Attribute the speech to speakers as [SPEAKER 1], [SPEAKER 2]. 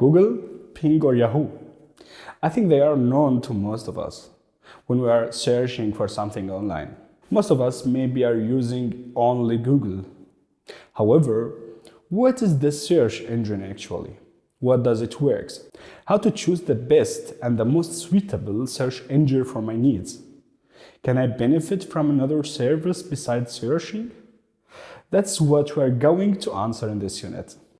[SPEAKER 1] Google, Bing or Yahoo. I think they are known to most of us when we are searching for something online. Most of us maybe are using only Google. However, what is the search engine actually? What does it works? How to choose the best and the most suitable search engine for my needs? Can I benefit from another service besides searching? That's what we're going to answer in this unit.